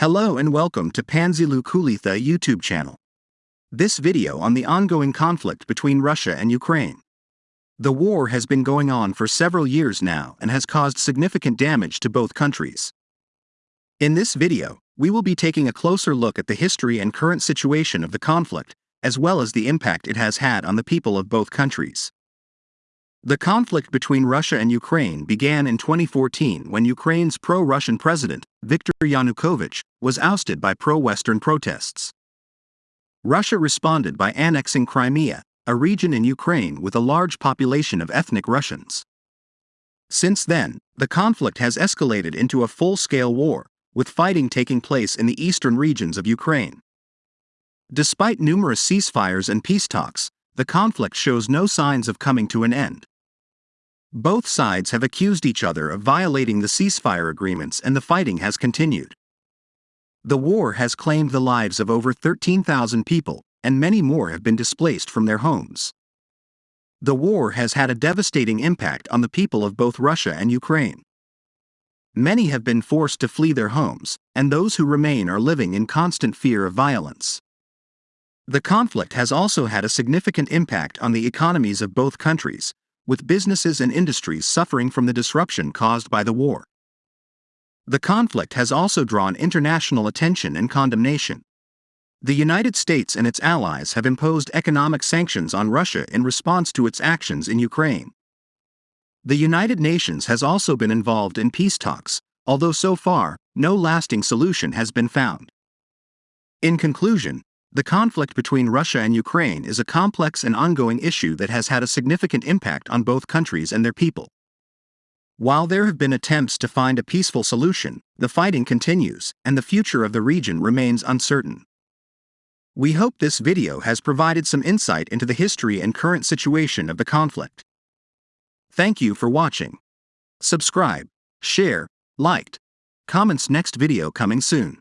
Hello and welcome to Panzilu Kulitha YouTube channel. This video on the ongoing conflict between Russia and Ukraine. The war has been going on for several years now and has caused significant damage to both countries. In this video, we will be taking a closer look at the history and current situation of the conflict, as well as the impact it has had on the people of both countries. The conflict between Russia and Ukraine began in 2014 when Ukraine's pro-Russian president, Viktor Yanukovych, was ousted by pro-Western protests. Russia responded by annexing Crimea, a region in Ukraine with a large population of ethnic Russians. Since then, the conflict has escalated into a full-scale war, with fighting taking place in the eastern regions of Ukraine. Despite numerous ceasefires and peace talks, the conflict shows no signs of coming to an end. Both sides have accused each other of violating the ceasefire agreements and the fighting has continued. The war has claimed the lives of over 13,000 people, and many more have been displaced from their homes. The war has had a devastating impact on the people of both Russia and Ukraine. Many have been forced to flee their homes, and those who remain are living in constant fear of violence. The conflict has also had a significant impact on the economies of both countries, with businesses and industries suffering from the disruption caused by the war. The conflict has also drawn international attention and condemnation. The United States and its allies have imposed economic sanctions on Russia in response to its actions in Ukraine. The United Nations has also been involved in peace talks, although so far, no lasting solution has been found. In conclusion, the conflict between Russia and Ukraine is a complex and ongoing issue that has had a significant impact on both countries and their people. While there have been attempts to find a peaceful solution, the fighting continues, and the future of the region remains uncertain. We hope this video has provided some insight into the history and current situation of the conflict. Thank you for watching. Subscribe, share, liked, comments next video coming soon.